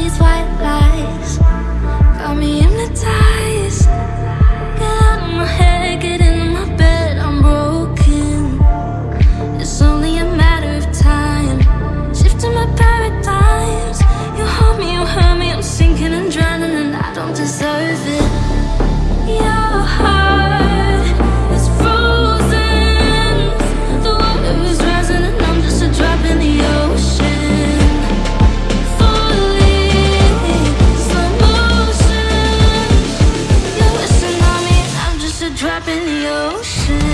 these white lights drop in the ocean.